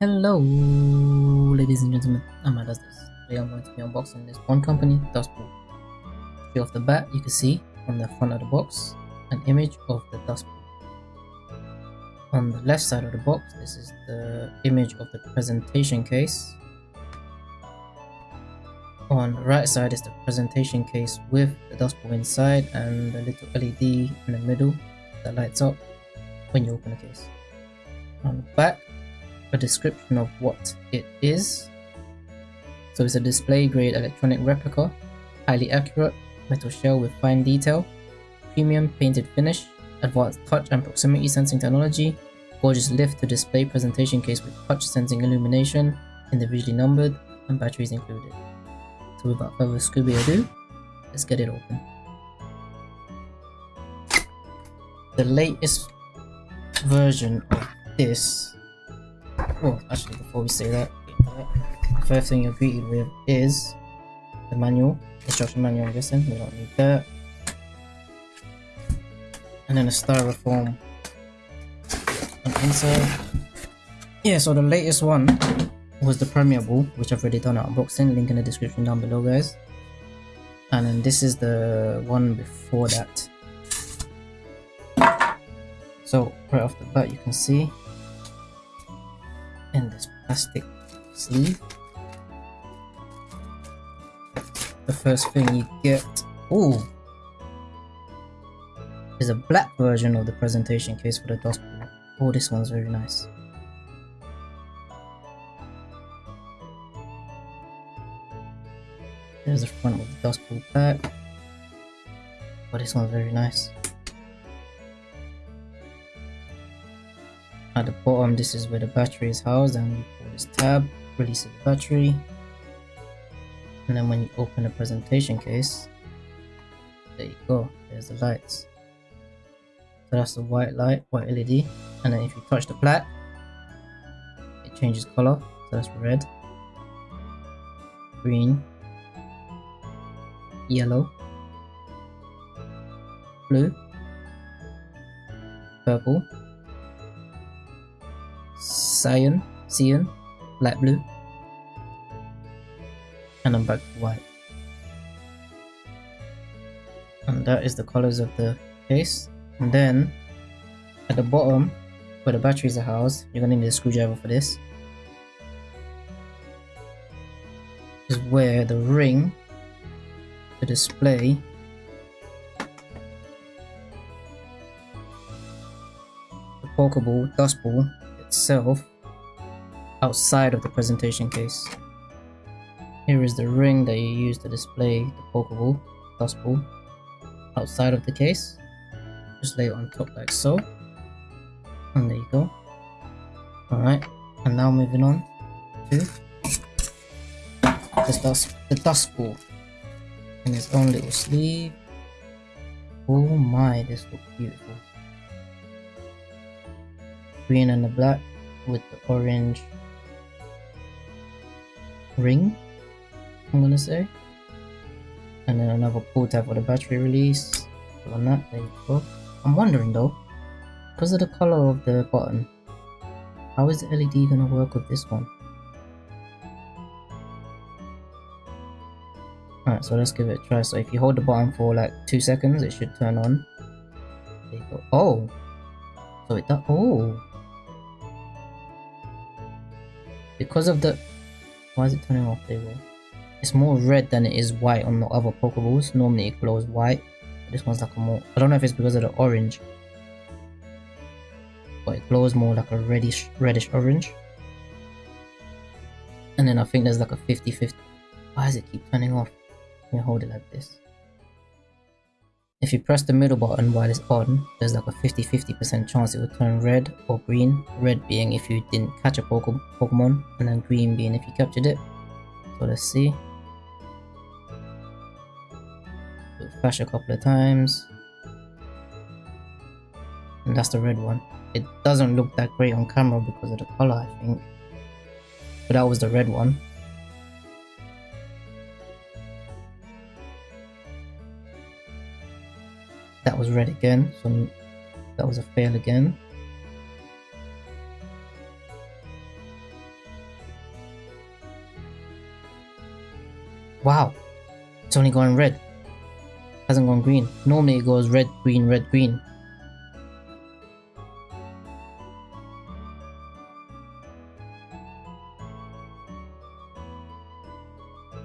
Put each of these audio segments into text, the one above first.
Hello, ladies and gentlemen. I'm Does This. Today I'm going to be unboxing this Wand Company, Dustpool. Straight off the bat, you can see on the front of the box an image of the Dusk Ball. On the left side of the box, this is the image of the presentation case. On the right side is the presentation case with the Dusk Ball inside and the little LED in the middle that lights up when you open the case. On the back, a description of what it is. So it's a display grade electronic replica, highly accurate, metal shell with fine detail, premium painted finish, advanced touch and proximity sensing technology, gorgeous lift to display presentation case with touch sensing illumination, individually numbered, and batteries included. So without further Scooby ado, let's get it open. The latest version of this well actually before we say that the first thing you're greeted with is the manual instruction manual I'm guessing. We don't need that. And then a styrofoam on yeah so the latest one was the Premier Ball which I've already done an unboxing. Link in the description down below guys. And then this is the one before that. So right off the bat you can see in this plastic sleeve. The first thing you get, oh, is a black version of the presentation case for the Dusk Ball. Oh, this one's very nice. There's the front of the Dusk Ball back. Oh, this one's very nice. At the bottom, this is where the battery is housed and we pull this tab, release the battery. And then when you open the presentation case, there you go, there's the lights. So that's the white light, white LED. And then if you touch the black, it changes color. So that's red, green, yellow, blue, purple, cyan, cyan, light blue, and then back to white. And that is the colors of the case. And then at the bottom, where the batteries are housed, you're gonna need a screwdriver for this. Is where the ring, the display, the Pokeball, Dusk Ball, itself outside of the presentation case. Here is the ring that you use to display the Pokeball, Dusk Ball, outside of the case. Just lay it on top like so. And there you go. Alright, and now moving on to the dust the Dusk Ball in its own little sleeve. Oh my, this looks beautiful green and the black with the orange ring I'm gonna say and then another pull tab for the battery release on that there you go I'm wondering though because of the color of the button how is the LED gonna work with this one Alright, so let's give it a try. So if you hold the button for like two seconds, it should turn on. There you go. Oh! So it does. Oh! Because of the why is it turning off? There it's more red than it is white on the other pokeballs. Normally it glows white this one's like a more i don't know if it's because of the orange but it glows more like a reddish reddish orange. And then i think there's like a 50 50 why does it keep turning off? Let me hold it like this if you press the middle button while it's on, there's like a 50-50% chance it will turn red or green. Red being if you didn't catch a Pokemon, and then green being if you captured it. So let's see. It'll flash a couple of times. And that's the red one. It doesn't look that great on camera because of the color, I think. But that was the red one. was red again, so that was a fail again. Wow, it's only going red. Hasn't gone green. Normally it goes red, green, red, green.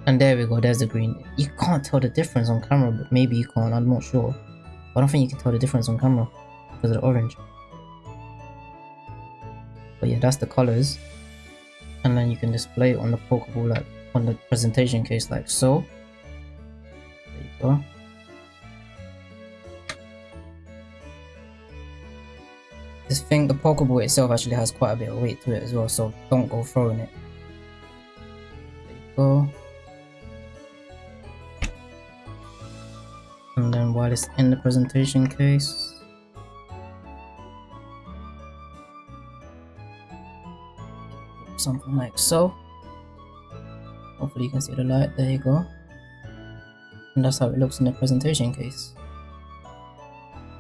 And there we go, there's the green. You can't tell the difference on camera, but maybe you can't, I'm not sure. I don't think you can tell the difference on camera because of the orange. But yeah, that's the colors. And then you can display it on the Pokeball like on the presentation case like so. There you go. This thing, the Pokeball itself actually has quite a bit of weight to it as well, so don't go throwing it. There you go. While it's in the presentation case. Something like so. Hopefully you can see the light. There you go. And that's how it looks in the presentation case.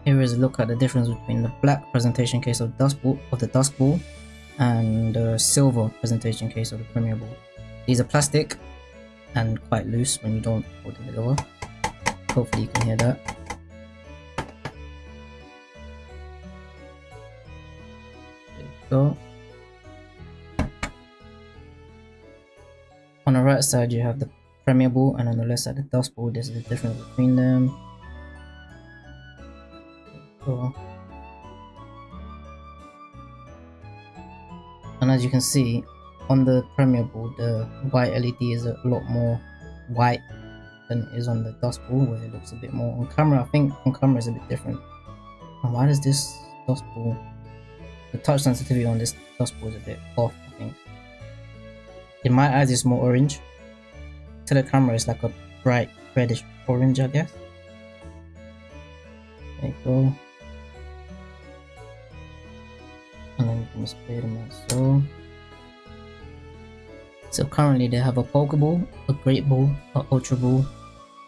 Here is a look at the difference between the black presentation case of dust ball of the Dusk Ball and the silver presentation case of the premier ball. These are plastic and quite loose when you don't hold it over Hopefully you can hear that. There you go. On the right side you have the Ball and on the left side the Dusk Ball. This is the difference between them. And as you can see, on the Ball, the white LED is a lot more white than it is on the Dusk Ball where it looks a bit more on camera. I think on camera is a bit different. And why does this Dusk Ball the touch sensitivity on this Dusk Ball is a bit off I think. In my eyes it's more orange. To the camera it's like a bright reddish orange I guess. There you go. And then you can display them so so currently they have a Pokeball, a Great Ball, a Ultra Ball,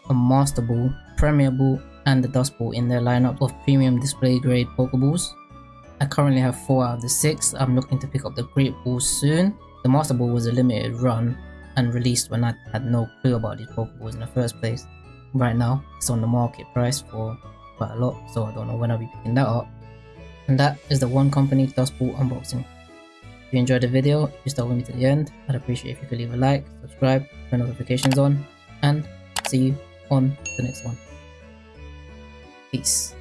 a Master Ball, Premier Ball, and the Dusk Ball in their lineup of premium display grade Pokeballs. I currently have 4 out of the 6, I'm looking to pick up the Great Ball soon. The Master Ball was a limited run and released when I had no clue about these Pokeballs in the first place. Right now, it's on the market price for quite a lot, so I don't know when I'll be picking that up. And that is the Wand Company Dusk Ball unboxing. If you enjoyed the video, you stuck with me to the end, I'd appreciate if you could leave a like, subscribe, turn notifications on, and see you on the next one. Peace.